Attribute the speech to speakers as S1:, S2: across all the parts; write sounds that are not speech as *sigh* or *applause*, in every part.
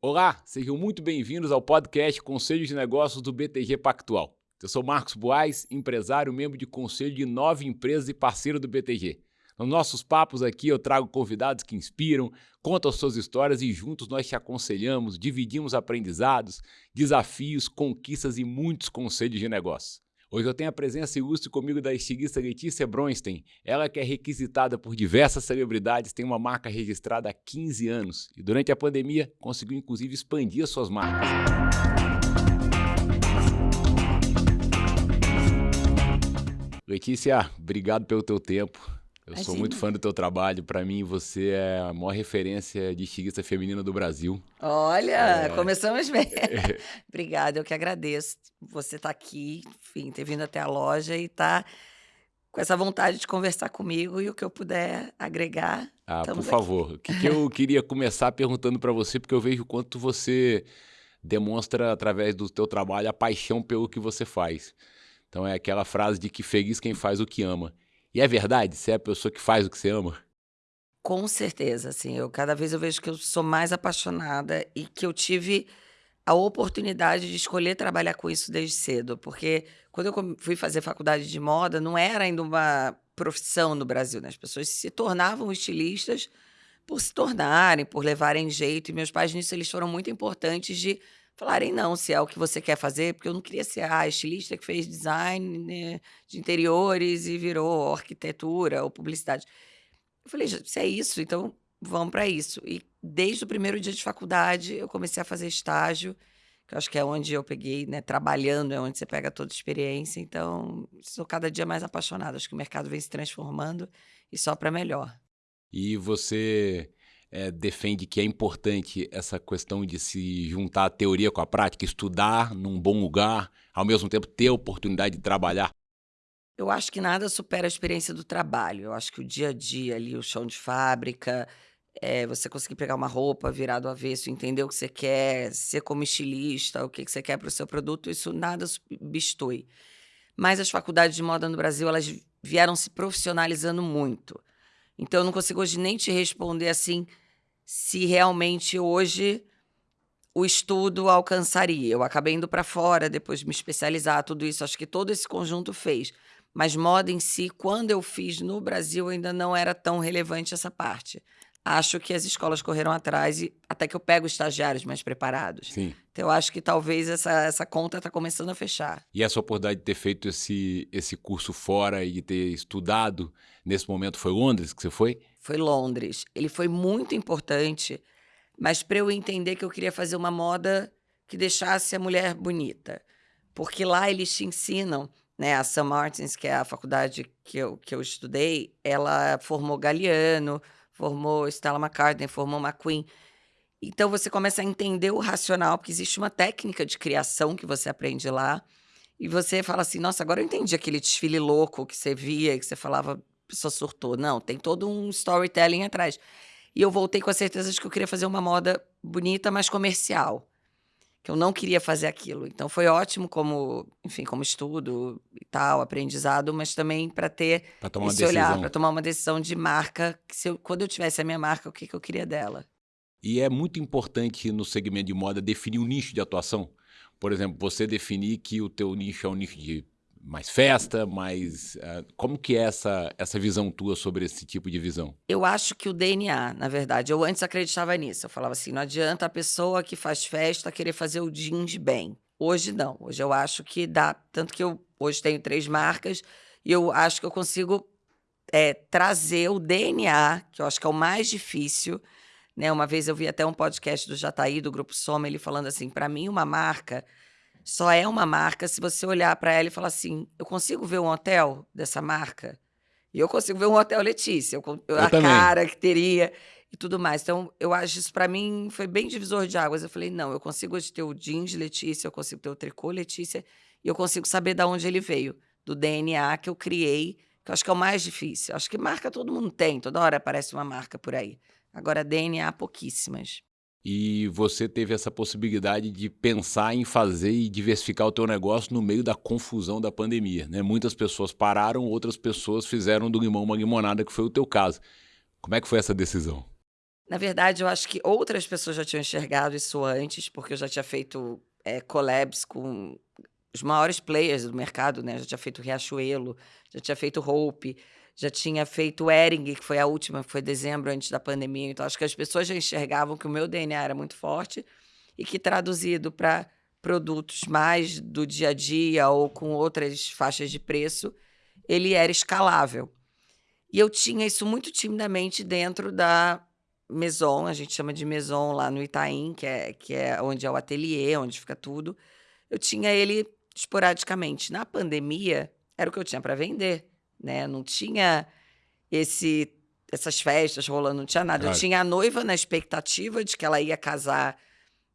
S1: Olá, sejam muito bem-vindos ao podcast Conselho de Negócios do BTG Pactual. Eu sou Marcos Boaz, empresário, membro de conselho de nove empresas e parceiro do BTG. Nos nossos papos aqui eu trago convidados que inspiram, contam suas histórias e juntos nós te aconselhamos, dividimos aprendizados, desafios, conquistas e muitos conselhos de negócio. Hoje eu tenho a presença ilustre comigo da estilista Letícia Bronstein. Ela que é requisitada por diversas celebridades, tem uma marca registrada há 15 anos e durante a pandemia conseguiu inclusive expandir as suas marcas. Letícia, obrigado pelo teu tempo. Eu Imagina. sou muito fã do teu trabalho. Para mim, você é a maior referência de estilista feminina do Brasil.
S2: Olha, é... começamos bem. *laughs* *laughs* Obrigada, eu que agradeço. Você estar tá aqui, enfim, ter vindo até a loja e estar tá com essa vontade de conversar comigo e o que eu puder agregar.
S1: Ah, por favor. O que, que eu *laughs* queria começar perguntando para você, porque eu vejo o quanto você demonstra através do teu trabalho a paixão pelo que você faz. Então é aquela frase de que feliz quem faz o que ama. E é verdade? Você é a pessoa que faz o que você ama?
S2: Com certeza, assim. Eu cada vez eu vejo que eu sou mais apaixonada e que eu tive a oportunidade de escolher trabalhar com isso desde cedo, porque quando eu fui fazer faculdade de moda, não era ainda uma profissão no Brasil, né? As pessoas se tornavam estilistas por se tornarem, por levarem jeito, e meus pais nisso eles foram muito importantes de falarem não, se é o que você quer fazer, porque eu não queria ser a estilista que fez design né, de interiores e virou arquitetura ou publicidade. Eu falei, se é isso, então vamos para isso. E desde o primeiro dia de faculdade, eu comecei a fazer estágio, que eu acho que é onde eu peguei, né, trabalhando, é onde você pega toda a experiência. Então, sou cada dia mais apaixonada. Acho que o mercado vem se transformando e só para melhor.
S1: E você é, defende que é importante essa questão de se juntar a teoria com a prática, estudar num bom lugar, ao mesmo tempo ter a oportunidade de trabalhar?
S2: Eu acho que nada supera a experiência do trabalho. Eu acho que o dia a dia ali, o chão de fábrica, é, você conseguir pegar uma roupa, virar do avesso, entender o que você quer, ser como estilista, o que você quer para o seu produto, isso nada substitui. Mas as faculdades de moda no Brasil, elas vieram se profissionalizando muito. Então, eu não consigo hoje nem te responder assim se realmente hoje o estudo alcançaria. Eu acabei indo para fora, depois de me especializar, tudo isso. Acho que todo esse conjunto fez. Mas moda em si, quando eu fiz no Brasil, ainda não era tão relevante essa parte. Acho que as escolas correram atrás e até que eu pego estagiários mais preparados.
S1: Sim.
S2: Então eu acho que talvez essa, essa conta está começando a fechar.
S1: E essa oportunidade de ter feito esse, esse curso fora e de ter estudado nesse momento foi Londres que você foi?
S2: Foi Londres. Ele foi muito importante, mas para eu entender que eu queria fazer uma moda que deixasse a mulher bonita. Porque lá eles te ensinam né, a St. Martins, que é a faculdade que eu, que eu estudei, ela formou Galeano, formou Stella McCartney, formou McQueen. Então você começa a entender o racional, porque existe uma técnica de criação que você aprende lá. E você fala assim: nossa, agora eu entendi aquele desfile louco que você via, que você falava, pessoa surtou. Não, tem todo um storytelling atrás. E eu voltei com a certeza de que eu queria fazer uma moda bonita, mas comercial. Que eu não queria fazer aquilo. Então foi ótimo como, enfim, como estudo e tal, aprendizado, mas também para ter
S1: pra tomar
S2: esse olhar, para tomar uma decisão de marca, que se eu, quando eu tivesse a minha marca, o que, que eu queria dela.
S1: E é muito importante no segmento de moda definir um nicho de atuação. Por exemplo, você definir que o teu nicho é um nicho de mais festa, mais uh, como que é essa essa visão tua sobre esse tipo de visão?
S2: Eu acho que o DNA, na verdade, eu antes acreditava nisso. Eu falava assim, não adianta a pessoa que faz festa querer fazer o jeans bem. Hoje não. Hoje eu acho que dá, tanto que eu hoje tenho três marcas e eu acho que eu consigo é, trazer o DNA, que eu acho que é o mais difícil né? Uma vez eu vi até um podcast do Jataí, do Grupo Soma, ele falando assim: para mim, uma marca só é uma marca se você olhar para ela e falar assim: eu consigo ver um hotel dessa marca? E eu consigo ver um hotel Letícia, eu, eu, a também. cara que teria e tudo mais. Então, eu acho isso para mim foi bem divisor de águas. Eu falei: não, eu consigo hoje ter o jeans Letícia, eu consigo ter o tricô Letícia, e eu consigo saber de onde ele veio, do DNA que eu criei, que eu acho que é o mais difícil. Eu acho que marca todo mundo tem, toda hora aparece uma marca por aí. Agora, DNA, pouquíssimas.
S1: E você teve essa possibilidade de pensar em fazer e diversificar o teu negócio no meio da confusão da pandemia, né? Muitas pessoas pararam, outras pessoas fizeram do limão uma limonada, que foi o teu caso. Como é que foi essa decisão?
S2: Na verdade, eu acho que outras pessoas já tinham enxergado isso antes, porque eu já tinha feito é, collabs com os maiores players do mercado, né? Já tinha feito Riachuelo, já tinha feito Hope, já tinha feito Ering, que foi a última, foi dezembro antes da pandemia. Então, acho que as pessoas já enxergavam que o meu DNA era muito forte e que traduzido para produtos mais do dia a dia ou com outras faixas de preço, ele era escalável. E eu tinha isso muito timidamente dentro da Maison, a gente chama de Maison lá no Itaim, que é, que é onde é o ateliê, onde fica tudo. Eu tinha ele esporadicamente. Na pandemia, era o que eu tinha para vender, né? Não tinha esse essas festas rolando, não tinha nada. Claro. Eu tinha a noiva na expectativa de que ela ia casar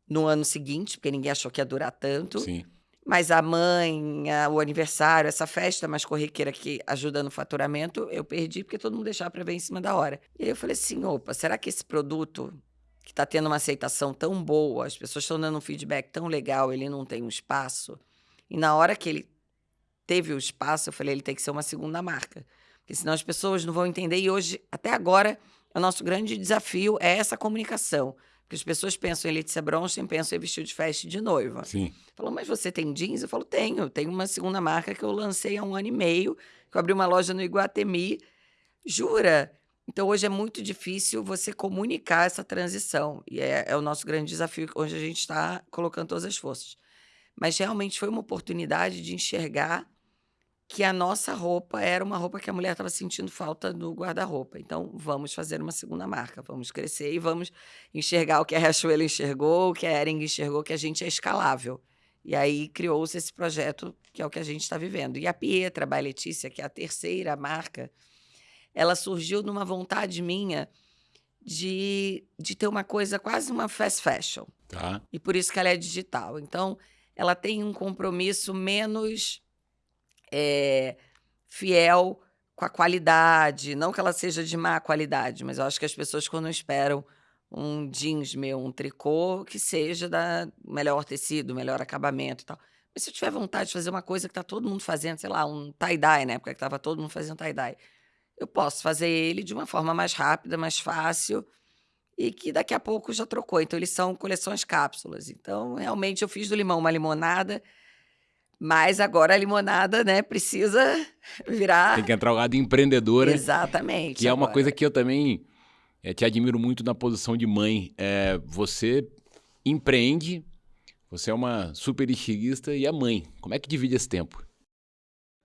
S2: no ano seguinte, porque ninguém achou que ia durar tanto.
S1: Sim.
S2: Mas a mãe, a, o aniversário, essa festa mais corriqueira que ajuda no faturamento, eu perdi porque todo mundo deixava para ver em cima da hora. E aí eu falei assim: opa, será que esse produto que está tendo uma aceitação tão boa, as pessoas estão dando um feedback tão legal, ele não tem um espaço? E na hora que ele teve o espaço, eu falei: ele tem que ser uma segunda marca. Porque senão as pessoas não vão entender. E hoje, até agora, o nosso grande desafio é essa comunicação. Porque as pessoas pensam em Letícia Bronstein, pensam em vestido de festa de noiva.
S1: Sim.
S2: Falou, mas você tem jeans? Eu falo, tenho. Tenho uma segunda marca que eu lancei há um ano e meio, que eu abri uma loja no Iguatemi. Jura? Então, hoje é muito difícil você comunicar essa transição. E é, é o nosso grande desafio, onde a gente está colocando todas as forças. Mas realmente foi uma oportunidade de enxergar que a nossa roupa era uma roupa que a mulher estava sentindo falta no guarda-roupa. Então, vamos fazer uma segunda marca, vamos crescer e vamos enxergar o que a Riachuelo enxergou, o que a Ering enxergou, que a gente é escalável. E aí criou-se esse projeto, que é o que a gente está vivendo. E a Pietra, by Letícia, que é a terceira marca, ela surgiu numa vontade minha de, de ter uma coisa quase uma fast fashion.
S1: Tá.
S2: E por isso que ela é digital. Então, ela tem um compromisso menos é, fiel com a qualidade. Não que ela seja de má qualidade, mas eu acho que as pessoas, quando esperam um jeans meu, um tricô, que seja da melhor tecido, melhor acabamento e tal. Mas se eu tiver vontade de fazer uma coisa que está todo mundo fazendo, sei lá, um tie-dye, na época que estava todo mundo fazendo tie-dye, eu posso fazer ele de uma forma mais rápida, mais fácil e que daqui a pouco já trocou. Então, eles são coleções cápsulas. Então, realmente, eu fiz do limão uma limonada mas agora a limonada, né, precisa virar.
S1: Tem que entrar o lado empreendedora.
S2: Exatamente.
S1: Que agora. é uma coisa que eu também é, te admiro muito na posição de mãe. É, você empreende, você é uma super estilista e é mãe. Como é que divide esse tempo?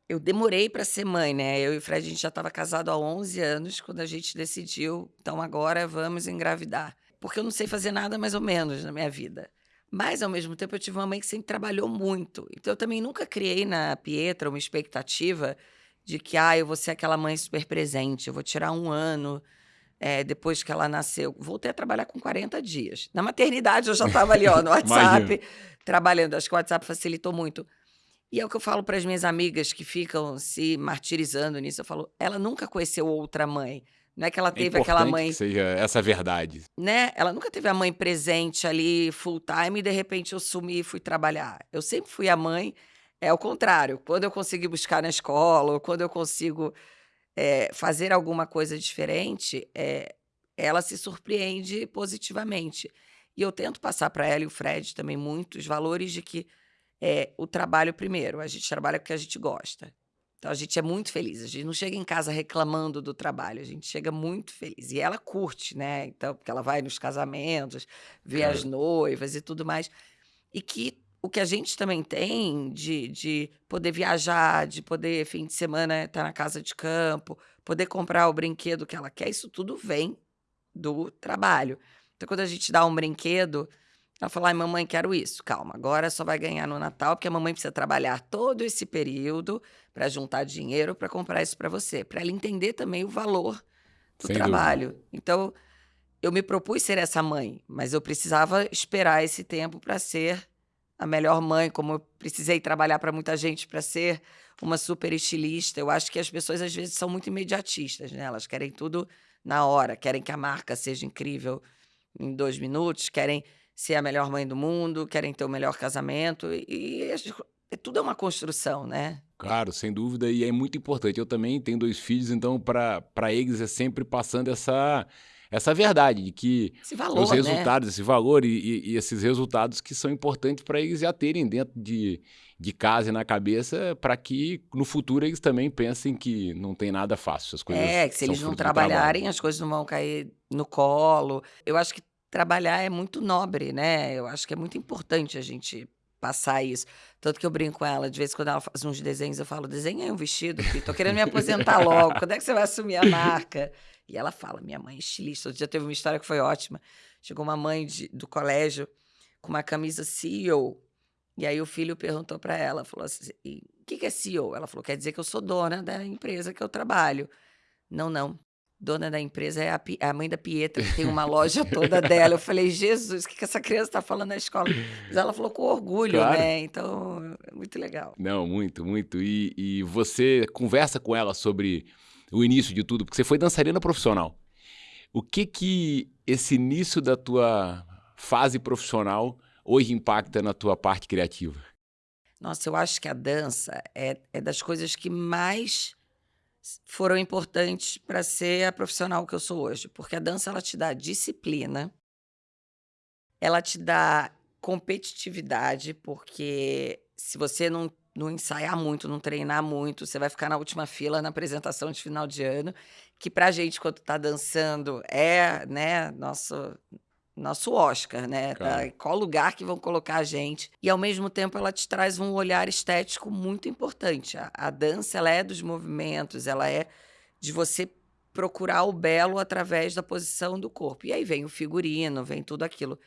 S2: Eu demorei para ser mãe, né? Eu e o Fred, a gente já estava casado há 11 anos quando a gente decidiu, então agora vamos engravidar. Porque eu não sei fazer nada mais ou menos na minha vida. Mas, ao mesmo tempo, eu tive uma mãe que sempre trabalhou muito. Então, eu também nunca criei na Pietra uma expectativa de que, ah, eu vou ser aquela mãe super presente, eu vou tirar um ano é, depois que ela nasceu. Voltei a trabalhar com 40 dias. Na maternidade, eu já estava ali, ó, no *laughs* WhatsApp, trabalhando. Acho que o WhatsApp facilitou muito. E é o que eu falo para as minhas amigas que ficam se martirizando nisso. Eu falo, ela nunca conheceu outra mãe. Não é que ela é teve é aquela mãe.
S1: Que seja essa verdade.
S2: Né? Ela nunca teve a mãe presente ali full time e de repente eu sumi e fui trabalhar. Eu sempre fui a mãe. É o contrário. Quando eu consigo buscar na escola, ou quando eu consigo é, fazer alguma coisa diferente, é, ela se surpreende positivamente. E eu tento passar para ela e o Fred também muitos valores de que é, o trabalho primeiro. A gente trabalha porque a gente gosta. Então a gente é muito feliz. A gente não chega em casa reclamando do trabalho, a gente chega muito feliz. E ela curte, né? Então, porque ela vai nos casamentos, vê as noivas e tudo mais. E que o que a gente também tem de, de poder viajar, de poder, fim de semana, estar na casa de campo, poder comprar o brinquedo que ela quer, isso tudo vem do trabalho. Então, quando a gente dá um brinquedo, ela fala: ai, mamãe, quero isso. Calma, agora só vai ganhar no Natal, porque a mamãe precisa trabalhar todo esse período para juntar dinheiro para comprar isso para você, para ela entender também o valor do Sem trabalho. Dúvida. Então, eu me propus ser essa mãe, mas eu precisava esperar esse tempo para ser a melhor mãe, como eu precisei trabalhar para muita gente para ser uma super estilista. Eu acho que as pessoas às vezes são muito imediatistas, né? Elas querem tudo na hora, querem que a marca seja incrível em dois minutos, querem ser a melhor mãe do mundo, querem ter o melhor casamento. E, e tudo é uma construção, né?
S1: Claro, sem dúvida, e é muito importante. Eu também tenho dois filhos, então para eles é sempre passando essa essa verdade de que
S2: esse valor,
S1: os
S2: né?
S1: resultados,
S2: né?
S1: esse valor e, e, e, esses resultados que são importantes para eles já terem dentro de, de casa e na cabeça, para que no futuro eles também pensem que não tem nada fácil. As coisas
S2: é, que se eles não trabalharem, as coisas não vão cair no colo. Eu acho que trabalhar é muito nobre, né? Eu acho que é muito importante a gente passar isso. Tanto que eu brinco com ela, de vez em quando ela faz uns desenhos, eu falo, desenha um vestido, filho, tô querendo me aposentar logo, quando é que você vai assumir a marca? E ela fala, minha mãe é estilista. Outro dia teve uma história que foi ótima. Chegou uma mãe de, do colégio com uma camisa CEO, e aí o filho perguntou para ela, falou assim, o que, que é CEO? Ela falou, quer dizer que eu sou dona da empresa que eu trabalho. Não, não, dona da empresa é a, a, mãe da Pietra, que tem uma *laughs* loja toda dela. Eu falei, Jesus, o que, que essa criança está falando na escola? Mas ela falou com orgulho, claro. né? Então, é muito legal.
S1: Não, muito, muito. E, e você conversa com ela sobre o início de tudo, porque você foi dançarina profissional. O que que esse início da tua fase profissional hoje impacta na tua parte criativa?
S2: Nossa, eu acho que a dança é, é das coisas que mais foram importantes para ser a profissional que eu sou hoje, porque a dança ela te dá disciplina, ela te dá competitividade, porque se você não, não ensaiar muito, não treinar muito, você vai ficar na última fila na apresentação de final de ano, que pra gente, quando tá dançando, é, né, nosso, nosso Oscar, né? Tá, qual lugar que vão colocar a gente? E ao mesmo tempo ela te traz um olhar estético muito importante. A, a dança ela é dos movimentos, ela é de você procurar o belo através da posição do corpo. E aí vem o figurino, vem tudo aquilo.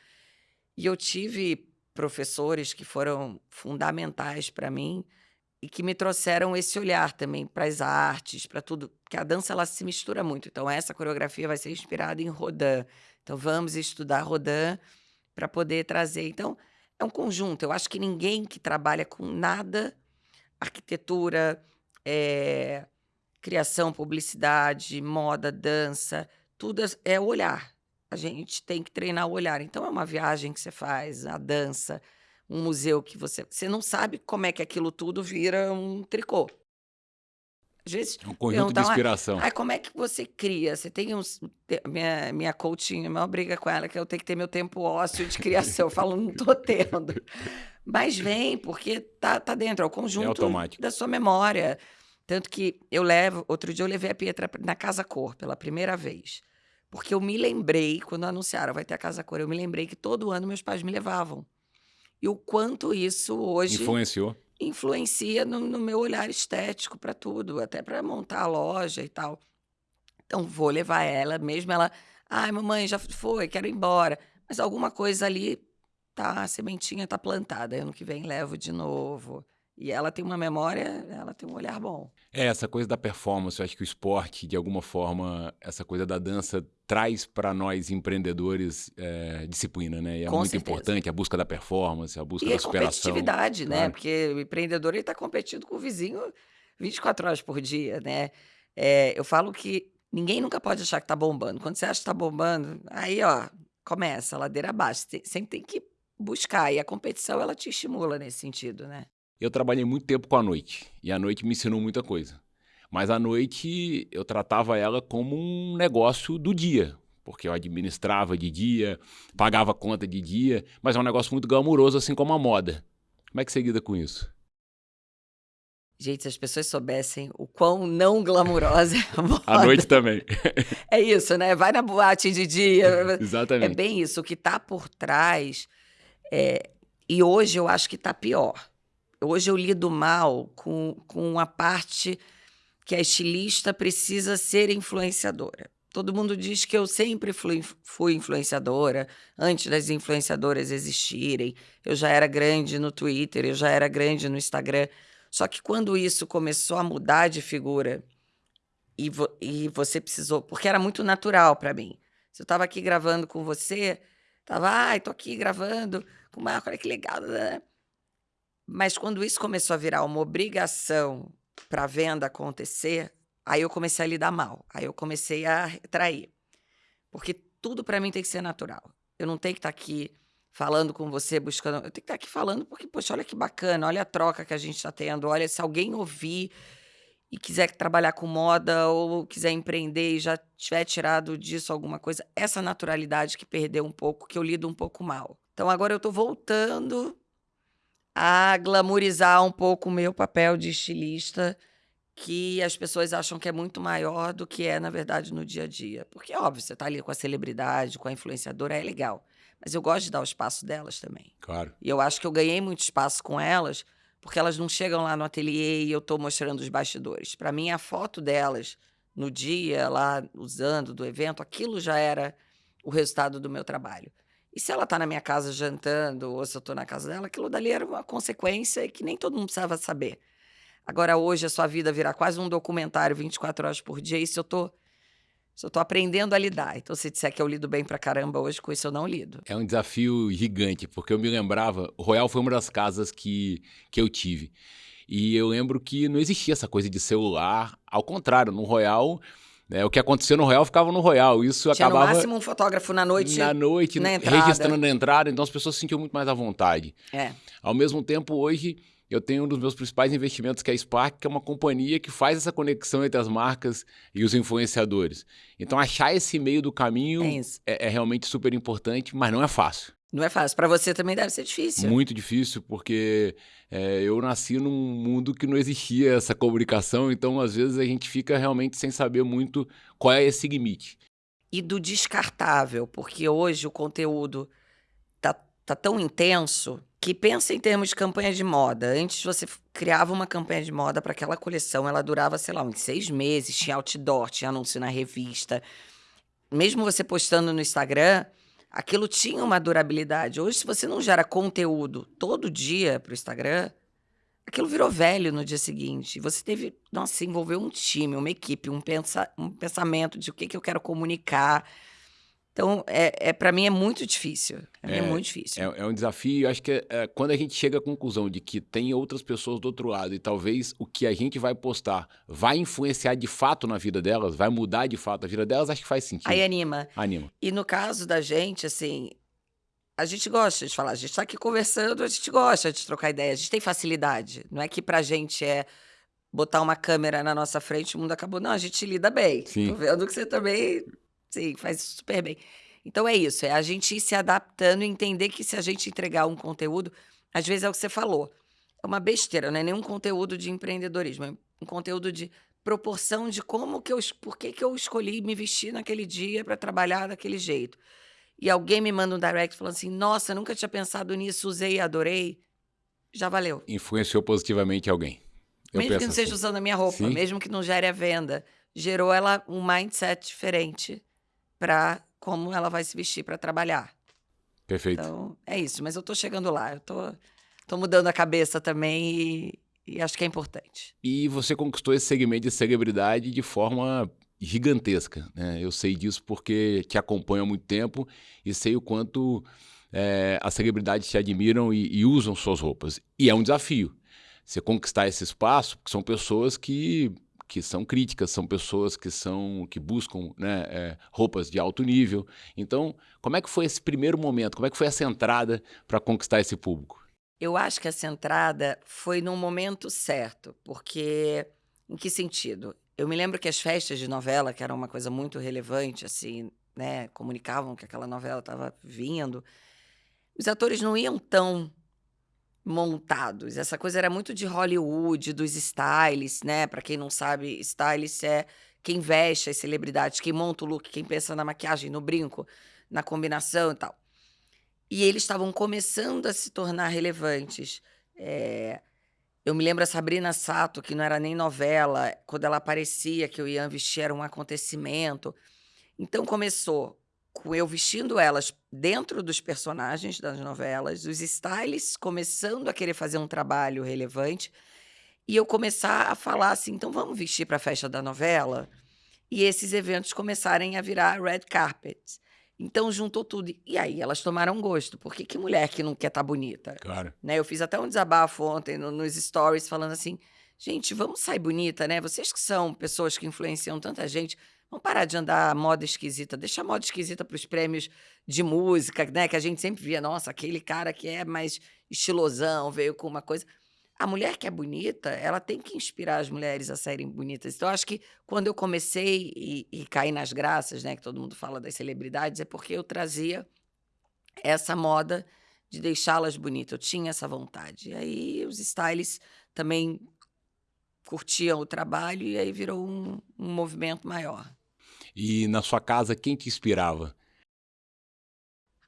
S2: E eu tive professores que foram fundamentais para mim e que me trouxeram esse olhar também para as artes, para tudo, porque a dança ela se mistura muito. Então essa coreografia vai ser inspirada em Rodin. Então vamos estudar Rodin para poder trazer. Então é um conjunto. Eu acho que ninguém que trabalha com nada, arquitetura, é, criação, publicidade, moda, dança, tudo é olhar. A gente tem que treinar o olhar. Então é uma viagem que você faz, a dança, um museu que você. Você não sabe como é que aquilo tudo vira um tricô.
S1: Às vezes, é um conjunto de inspiração.
S2: Ah, como é que você cria? Você tem uns. Minha, minha coaching, a maior briga com ela é que eu tenho que ter meu tempo ósseo de criação. eu falo, não tô *laughs* tendo. Mas vem, porque tá, tá dentro, é o conjunto é da sua memória. Tanto que eu levo. Outro dia eu levei a Pietra na Casa Cor pela primeira vez. Porque eu me lembrei, quando anunciaram vai ter a Casa Cor, eu me lembrei que todo ano meus pais me levavam. E o quanto isso hoje.
S1: Influenciou?
S2: Influencia no, no meu olhar estético para tudo, até para montar a loja e tal. Então, vou levar ela, mesmo ela. Ai, mamãe, já foi, quero ir embora. Mas alguma coisa ali, tá, a sementinha tá plantada. Ano que vem levo de novo. E ela tem uma memória, ela tem um olhar bom.
S1: É, essa coisa da performance, eu acho que o esporte, de alguma forma, essa coisa da dança traz para nós empreendedores é, disciplina, né? E é
S2: Com
S1: muito
S2: certeza.
S1: importante a busca da performance, a busca
S2: e
S1: da
S2: a
S1: superação.
S2: competitividade, né?
S1: Claro.
S2: Porque o empreendedor está competindo com o vizinho 24 horas por dia, né? É, eu falo que ninguém nunca pode achar que está bombando. Quando você acha que está bombando, aí, ó, começa, ladeira abaixo. Você sempre tem que buscar. E a competição, ela te estimula nesse sentido, né?
S1: Eu trabalhei muito tempo com a noite e a noite me ensinou muita coisa. Mas a noite eu tratava ela como um negócio do dia, porque eu administrava de dia, pagava conta de dia, mas é um negócio muito glamuroso, assim como a moda. Como é que você lida com isso?
S2: Gente, se as pessoas soubessem o quão não glamurosa é a *laughs* moda.
S1: À noite também. *laughs*
S2: É isso, né? Vai na boate de dia. *laughs*
S1: Exatamente.
S2: É bem isso. O que está por trás. É... E hoje eu acho que está pior. Hoje eu lido mal com, com a parte que a estilista precisa ser influenciadora. Todo mundo diz que eu sempre fui, fui influenciadora, antes das influenciadoras existirem. Eu já era grande no Twitter, eu já era grande no Instagram. Só que quando isso começou a mudar de figura e, vo, e você precisou, porque era muito natural para mim. Se eu estava aqui gravando com você, tava, ai, ah, aqui gravando com o Marco, olha que legal. Né? Mas quando isso começou a virar uma obrigação para a venda acontecer, aí eu comecei a lidar mal. Aí eu comecei a trair. Porque tudo para mim tem que ser natural. Eu não tenho que estar tá aqui falando com você, buscando. Eu tenho que estar tá aqui falando porque, poxa, olha que bacana, olha a troca que a gente está tendo, olha se alguém ouvir. e quiser trabalhar com moda ou quiser empreender e já tiver tirado disso alguma coisa, essa naturalidade que perdeu um pouco, que eu lido um pouco mal. Então agora eu estou voltando a glamorizar um pouco o meu papel de estilista, que as pessoas acham que é muito maior do que é, na verdade, no dia a dia. Porque, óbvio, você está ali com a celebridade, com a influenciadora, é legal. Mas eu gosto de dar o espaço delas também.
S1: Claro.
S2: E eu acho que eu ganhei muito espaço com elas, porque elas não chegam lá no ateliê e eu estou mostrando os bastidores. Para mim, a foto delas no dia, lá usando do evento, aquilo já era o resultado do meu trabalho. E se ela está na minha casa jantando, ou se eu estou na casa dela, aquilo dali era uma consequência que nem todo mundo precisava saber. Agora, hoje, a sua vida virar quase um documentário 24 horas por dia, isso eu tô, isso eu tô aprendendo a lidar. Então, se disser que eu lido bem pra caramba hoje, com isso eu não lido.
S1: É um desafio gigante, porque eu me lembrava, o Royal foi uma das casas que, que eu tive. E eu lembro que não existia essa coisa de celular. Ao contrário, no Royal né? O que aconteceu no Royal ficava no Royal. Isso
S2: Tinha
S1: acabava.
S2: no máximo um fotógrafo na noite.
S1: Na noite,
S2: na entrada.
S1: registrando na entrada, então as pessoas se sentiam muito mais à vontade.
S2: É.
S1: Ao mesmo tempo, hoje, eu tenho um dos meus principais investimentos, que é a Spark, que é uma companhia que faz essa conexão entre as marcas e os influenciadores. Então, achar esse meio do caminho
S2: É
S1: é, é realmente super importante, mas não é fácil.
S2: Não é fácil. Pra você também deve ser difícil.
S1: Muito difícil, porque é, eu nasci num mundo que não existia essa comunicação, então às vezes a gente fica realmente sem saber muito qual é esse limite.
S2: E do descartável, porque hoje o conteúdo tá, tá tão intenso que pensa em termos de campanha de moda. Antes você criava uma campanha de moda para aquela coleção, ela durava, sei lá, uns seis meses, tinha outdoor, tinha anúncio na revista. Mesmo você postando no Instagram, aquilo tinha uma durabilidade. Hoje, se você não gera conteúdo todo dia para o Instagram, aquilo virou velho no dia seguinte. Você teve, nossa, envolveu um time, uma equipe, um, pensa, um pensamento de o que, que eu quero comunicar. Então, é, é, para mim é muito difícil. É,
S1: É,
S2: muito difícil.
S1: É, é um desafio, acho que é, quando a gente chega à conclusão de que tem outras pessoas do outro lado e talvez o que a gente vai postar vai influenciar de fato na vida delas, vai mudar de fato a vida delas, acho que faz sentido.
S2: Aí anima.
S1: Anima.
S2: E no caso da gente, assim, a gente gosta de falar, a gente tá aqui conversando, a gente gosta de trocar ideia, a gente tem facilidade. Não é que pra gente é botar uma câmera na nossa frente o mundo acabou. Não, a gente lida bem.
S1: Sim.
S2: Tô vendo que você também, sim, faz super bem. Então é isso, é a gente ir se adaptando e entender que se a gente entregar um conteúdo, às vezes é o que você falou, é uma besteira, não é nenhum conteúdo de empreendedorismo, é um conteúdo de proporção de como que eu, por que que eu escolhi me vestir naquele dia para trabalhar daquele jeito. E alguém me manda um direct falando assim: Nossa, nunca tinha pensado nisso, usei e adorei. Já valeu.
S1: Influenciou positivamente alguém. Eu
S2: mesmo que não seja
S1: assim.
S2: usando a minha roupa,
S1: Sim.
S2: mesmo que não gere a venda, gerou ela um mindset diferente para como ela vai se vestir para trabalhar.
S1: Perfeito.
S2: Então, é isso. Mas eu tô chegando lá. Eu tô, tô mudando a cabeça também e, e acho que é importante.
S1: E você conquistou esse segmento de celebridade de forma gigantesca. Né? Eu sei disso porque te acompanho há muito tempo e sei o quanto eh, as celebridades te admiram e, e usam suas roupas. E é um desafio. Você conquistar esse espaço, porque são pessoas que, que são críticas, são pessoas que são que buscam né, eh, roupas de alto nível. Então, como é que foi esse primeiro momento? Como é que foi essa entrada para conquistar esse público?
S2: Eu acho que essa entrada foi num momento certo, porque em que sentido? Eu me lembro que as festas de novela, que era uma coisa muito relevante, assim, né, comunicavam que aquela novela estava vindo, os atores não iam tão montados. Essa coisa era muito de Hollywood, dos stylists, né? Para quem não sabe, stylist é quem veste as celebridades, quem monta o look, quem pensa na maquiagem, no brinco, na combinação e tal. E eles estavam começando a se tornar relevantes. É, Eu me lembro a Sabrina Sato, que não era nem novela, quando ela aparecia, que eu ia vestir, era um acontecimento. Então começou com eu vestindo elas dentro dos personagens das novelas, os stylists começando a querer fazer um trabalho relevante, e eu começar a falar assim: então vamos vestir para a festa da novela? E esses eventos começarem a virar red carpet. Então juntou tudo. E aí elas tomaram gosto, porque que mulher que não quer estar bonita?
S1: Claro.
S2: né? Eu fiz até um desabafo ontem no- nos stories falando assim: gente, vamos sair bonita, né? Vocês que são pessoas que influenciam tanta gente, vamos parar de andar moda esquisita, deixa a moda esquisita para os prêmios de música, né? Que a gente sempre via, nossa, aquele cara que é mais estilosão, veio com uma coisa. a mulher que é bonita, ela tem que inspirar as mulheres a serem bonitas. Então, acho que quando eu comecei e, e caí nas graças, né, que todo mundo fala das celebridades, é porque eu trazia essa moda de deixá-las bonitas. Eu tinha essa vontade. E aí os stylists também curtiam o trabalho e aí virou um, um movimento maior.
S1: E na sua casa, quem te inspirava?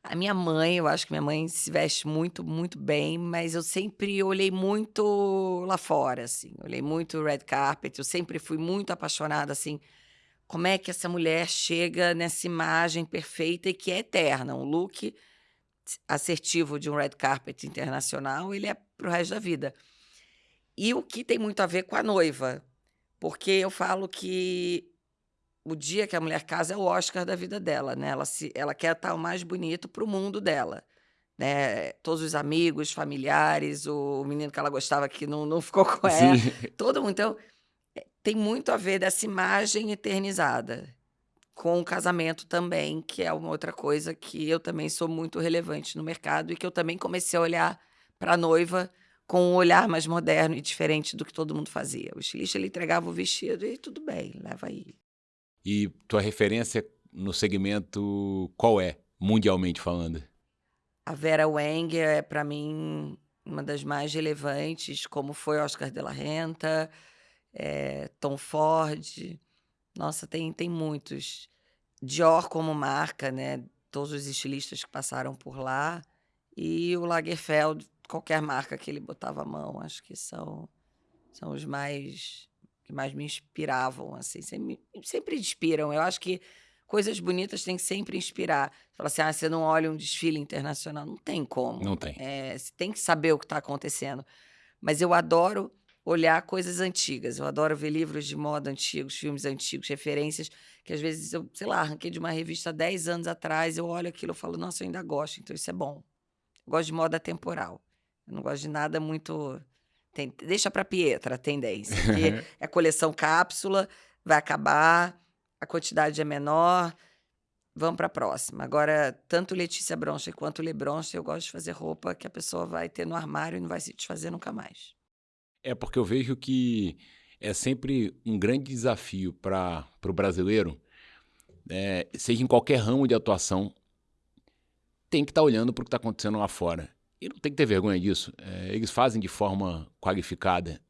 S2: A minha mãe, eu acho que minha mãe se veste muito, muito bem, mas eu sempre olhei muito lá fora, assim. Olhei muito red carpet, eu sempre fui muito apaixonada, assim. Como é que essa mulher chega nessa imagem perfeita e que é eterna? Um look assertivo de um red carpet internacional, ele é pro resto da vida. E o que tem muito a ver com a noiva, porque eu falo que o dia que a mulher casa é o Oscar da vida dela, né? Ela, se, ela quer estar o mais bonito para o mundo dela. Né? Todos os amigos, familiares, o menino que ela gostava que não, não ficou com ela, Sim. todo mundo. Então, é, tem muito a ver dessa imagem eternizada com o casamento também, que é uma outra coisa que eu também sou muito relevante no mercado e que eu também comecei a olhar para a noiva com um olhar mais moderno e diferente do que todo mundo fazia. O estilista ele entregava o vestido e tudo bem, leva aí.
S1: E tua referência no segmento qual é, mundialmente falando?
S2: A Vera Wang é, para mim, uma das mais relevantes, como foi Oscar de la Renta, é, Tom Ford. Nossa, tem, tem muitos. Dior como marca, né? Todos os estilistas que passaram por lá. E o Lagerfeld, qualquer marca que ele botava a mão, acho que são, são os mais que mais me inspiravam, assim, sempre, sempre inspiram. Eu acho que coisas bonitas têm que sempre inspirar. Fala assim, ah, você não olha um desfile internacional. Não tem como.
S1: Não tem.
S2: É, você tem que saber o que está acontecendo. Mas eu adoro olhar coisas antigas. Eu adoro ver livros de moda antigos, filmes antigos, referências que às vezes eu, sei lá, arranquei de uma revista 10 anos atrás, eu olho aquilo e falo, nossa, eu ainda gosto, então isso é bom. Eu gosto de moda temporal. Eu não gosto de nada muito tem, deixa para Pietra a tendência, porque *laughs* é coleção cápsula, vai acabar, a quantidade é menor, vamos para a próxima. Agora, tanto Letícia Broncha quanto Le Broncha, eu gosto de fazer roupa que a pessoa vai ter no armário e não vai se desfazer nunca mais.
S1: É porque eu vejo que é sempre um grande desafio para o brasileiro, é, seja em qualquer ramo de atuação, tem que estar tá olhando para o que está acontecendo lá fora. E não tem que ter vergonha disso. É, eles fazem de forma qualificada.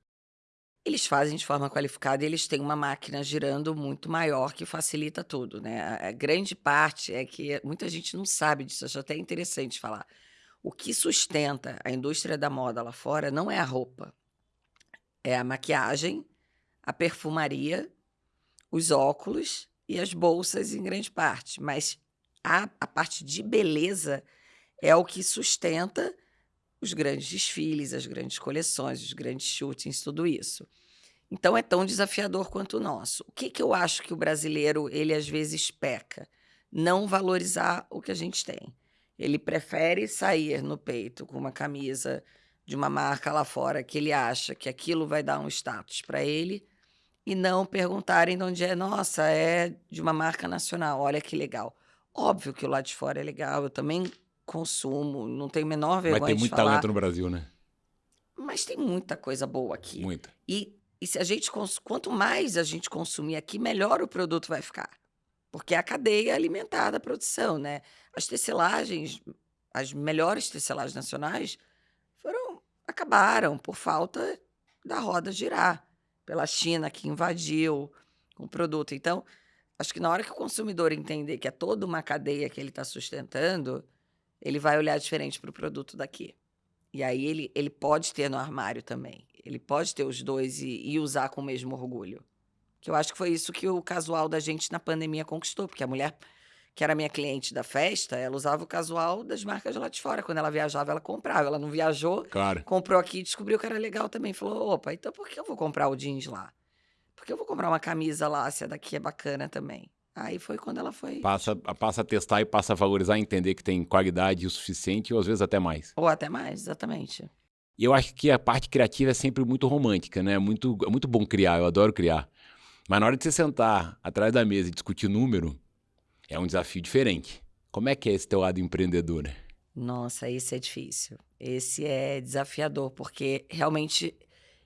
S2: Eles fazem de forma qualificada e eles têm uma máquina girando muito maior que facilita tudo, né? A, grande parte é que muita gente não sabe disso, acho até interessante falar. O que sustenta a indústria da moda lá fora não é a roupa, é a maquiagem, a perfumaria, os óculos e as bolsas em grande parte. Mas a, a parte de beleza é o que sustenta os grandes desfiles, as grandes coleções, os grandes shootings, tudo isso. Então é tão desafiador quanto o nosso. O que, que eu acho que o brasileiro, ele às vezes peca? Não valorizar o que a gente tem. Ele prefere sair no peito com uma camisa de uma marca lá fora que ele acha que aquilo vai dar um status para ele e não perguntarem de onde é. Nossa, é de uma marca nacional, olha que legal. Óbvio que o lado de fora é legal, eu também consumo, não tenho a menor vergonha
S1: Mas tem muito
S2: falar.
S1: talento no Brasil, né?
S2: Mas tem muita coisa boa aqui.
S1: Muita.
S2: E, e se a gente quanto mais a gente consumir aqui, melhor o produto vai ficar. Porque é a cadeia alimentar da produção, né? As tecelagens, as melhores tecelagens nacionais foram acabaram por falta da roda girar, pela China que invadiu o produto. Então, acho que na hora que o consumidor entender que é toda uma cadeia que ele está sustentando, ele vai olhar diferente para o produto daqui. E aí ele, ele pode ter no armário também. Ele pode ter os dois e, e, usar com o mesmo orgulho. Que eu acho que foi isso que o casual da gente na pandemia conquistou, porque a mulher que era minha cliente da festa, ela usava o casual das marcas lá de fora. Quando ela viajava, ela comprava. Ela não viajou,
S1: claro.
S2: comprou aqui e descobriu que era legal também. Falou, opa, então por que eu vou comprar o jeans lá? Por que eu vou comprar uma camisa lá se a daqui é bacana também? Aí foi quando ela foi.
S1: Passa, passa a testar e passa a valorizar, entender que tem qualidade o suficiente, ou às vezes até mais.
S2: Ou até mais, exatamente.
S1: E eu acho que a parte criativa é sempre muito romântica, né? Muito, é muito bom criar, eu adoro criar. Mas na hora de você sentar atrás da mesa e discutir número, é um desafio diferente. Como é que é esse teu lado empreendedor?
S2: Nossa, isso é difícil. Esse é desafiador, porque realmente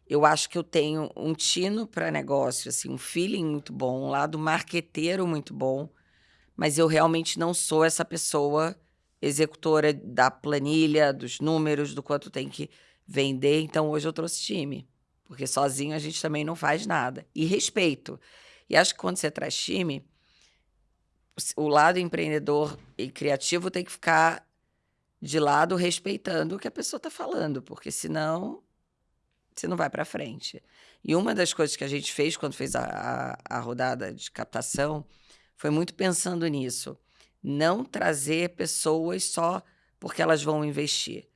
S2: eu acho que eu tenho um tino para negócio, assim, um feeling muito bom, um lado marqueteiro muito bom, mas eu realmente não sou essa pessoa executora da planilha, dos números, do quanto tem que vender. Então hoje eu trouxe time, porque sozinho a gente também não faz nada. E respeito. E acho que quando você traz time, o lado empreendedor e criativo tem que ficar de lado respeitando o que a pessoa está falando, porque senão você não vai para frente. E uma das coisas que a gente fez quando fez a, a, a rodada de captação foi muito pensando nisso. Não trazer pessoas só porque elas vão investir.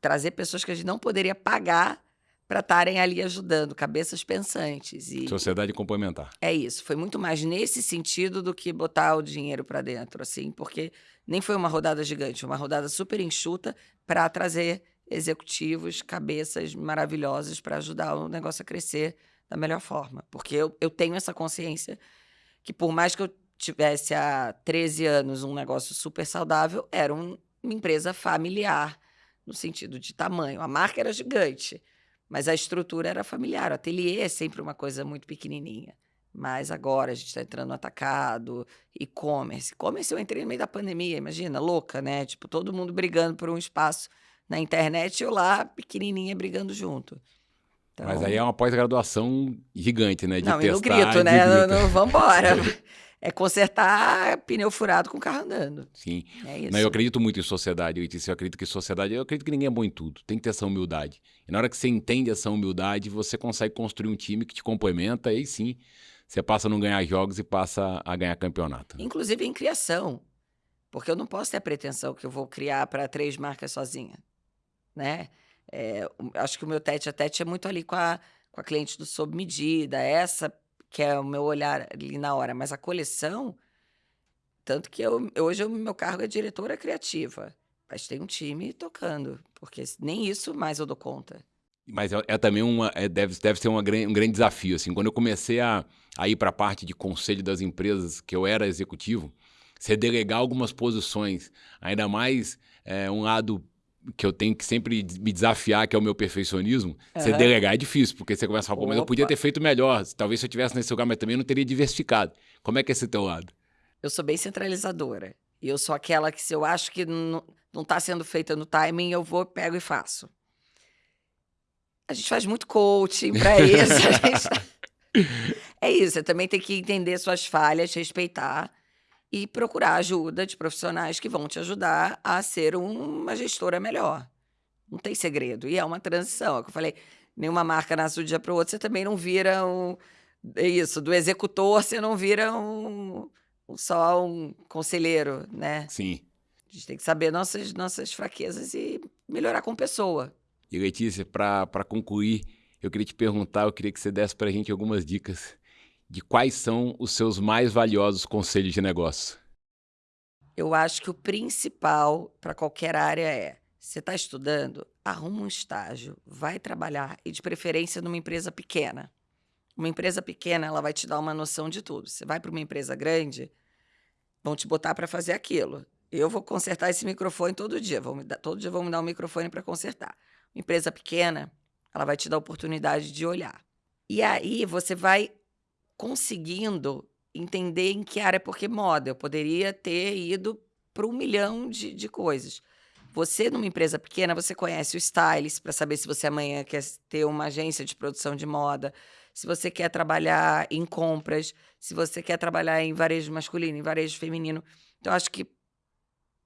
S2: Trazer pessoas que a gente não poderia pagar para estarem ali ajudando, cabeças pensantes. E
S1: Sociedade complementar.
S2: É isso. Foi muito mais nesse sentido do que botar o dinheiro para dentro, assim, porque nem foi uma rodada gigante, uma rodada super enxuta para trazer executivos, cabeças maravilhosas para ajudar o negócio a crescer da melhor forma. Porque eu, eu tenho essa consciência que, por mais que eu tivesse há 13 anos um negócio super saudável, era um, uma empresa familiar, no sentido de tamanho. A marca era gigante mas a estrutura era familiar. O ateliê é sempre uma coisa muito pequenininha. Mas agora a gente está entrando no atacado, e-commerce. E-commerce eu entrei no meio da pandemia, imagina, louca, né? Tipo, todo mundo brigando por um espaço na internet e eu lá, pequenininha, brigando junto.
S1: Então... Mas aí é uma pós-graduação gigante, né? De
S2: não,
S1: testar,
S2: e no grito, né? Vambora. *laughs* é consertar pneu furado com carro andando.
S1: Sim. É isso. Não, eu acredito muito em sociedade. Eu, eu acredito que sociedade. Eu acredito que ninguém é bom em tudo. Tem que ter essa humildade. E na hora que você entende essa humildade, você consegue construir um time que te complementa. E aí sim, você passa a não ganhar jogos e passa a ganhar campeonato.
S2: Inclusive em criação. Porque eu não posso ter a pretensão que eu vou criar para três marcas sozinha. Né? É, acho que o meu tete a tete é muito ali com a, com a cliente do sob medida. Essa que é o meu olhar ali na hora, mas a coleção, tanto que eu, hoje o meu cargo é diretora criativa, mas tem um time tocando, porque nem isso mais eu dou conta.
S1: Mas é, é também uma, é, deve, deve ser uma, um grande desafio, assim, quando eu comecei a, a ir para a parte de conselho das empresas, que eu era executivo, você delegar algumas posições, ainda mais é, um lado que eu tenho que sempre me desafiar, que é o meu perfeccionismo, uhum. você delegar é difícil, porque você começa a falar, pô, mas eu podia ter feito melhor. Talvez se eu tivesse nesse lugar, mas também não teria diversificado. Como é que é esse teu lado?
S2: Eu sou bem centralizadora. E eu sou aquela que, se eu acho que não está sendo feita no timing, eu vou, pego e faço. A gente faz muito coaching para isso. gente... *laughs* é isso, você também tem que entender suas falhas, respeitar e procurar ajuda de profissionais que vão te ajudar a ser uma gestora melhor. Não tem segredo. E é uma transição. É o que eu falei, nenhuma marca nasce do dia para o outro, você também não vira um. É isso, do executor, você não vira um, um, só um conselheiro, né?
S1: Sim.
S2: A gente tem que saber nossas, nossas fraquezas e melhorar com pessoa.
S1: E Letícia, para concluir, eu queria te perguntar, eu queria que você desse para a gente algumas dicas de quais são os seus mais valiosos conselhos de negócio?
S2: Eu acho que o principal para qualquer área é: você está estudando, arruma um estágio, vai trabalhar e de preferência numa empresa pequena. Uma empresa pequena, ela vai te dar uma noção de tudo. Você vai para uma empresa grande, vão te botar para fazer aquilo. Eu vou consertar esse microfone todo dia. Me dar, todo dia vão me dar um microfone para consertar. Uma empresa pequena, ela vai te dar a oportunidade de olhar. E aí você vai conseguindo entender em que área, porque moda, eu poderia ter ido para um milhão de, de coisas. Você, numa empresa pequena, você conhece o stylist para saber se você amanhã quer ter uma agência de produção de moda, se você quer trabalhar em compras, se você quer trabalhar em varejo masculino, em varejo feminino. Então, acho que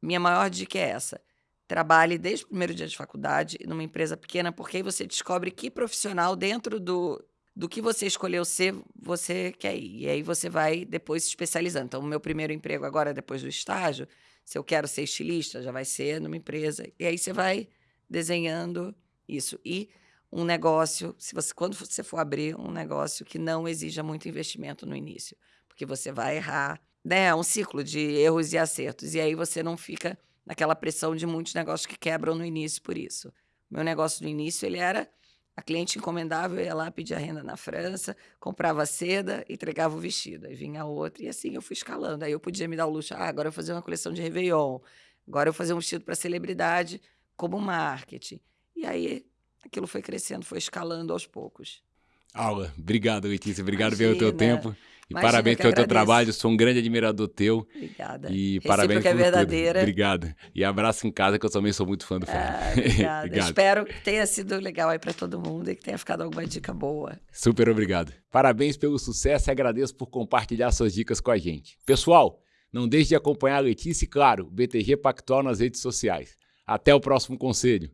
S2: minha maior dica é essa. Trabalhe desde o primeiro dia de faculdade numa empresa pequena, porque aí você descobre que profissional dentro do, do que você escolheu ser, você quer ir. E aí você vai depois se especializando. Então, o meu primeiro emprego agora, depois do estágio, se eu quero ser estilista, já vai ser numa empresa. E aí você vai desenhando isso. E um negócio, se você, quando você for abrir um negócio que não exija muito investimento no início, porque você vai errar, né? É um ciclo de erros e acertos. E aí você não fica naquela pressão de muitos negócios que quebram no início por isso. Meu negócio no início, ele era a cliente encomendava, eu ia lá pedir a renda na França, comprava seda, entregava o vestido. Aí vinha outra, e assim eu fui escalando. Aí eu podia me dar o luxo, ah, agora eu vou fazer uma coleção de Réveillon, agora eu vou fazer um vestido para celebridade, como marketing. E aí aquilo foi crescendo, foi escalando aos poucos.
S1: Aula. Obrigado, Letícia. Obrigado Imagina. pelo teu tempo. E
S2: Imagina
S1: parabéns pelo teu trabalho, sou um grande admirador teu.
S2: Obrigada.
S1: E Recíproca parabéns
S2: é verdadeira.
S1: Tudo. Obrigado. E abraço em casa, que eu também sou muito fã do Fábio.
S2: Ah, *laughs* obrigada. Espero que tenha sido legal aí para todo mundo e que tenha ficado alguma dica boa.
S1: Super obrigado. Parabéns pelo sucesso e agradeço por compartilhar suas dicas com a gente. Pessoal, não deixe de acompanhar a Letícia e, claro, o BTG Pactual nas redes sociais. Até o próximo conselho.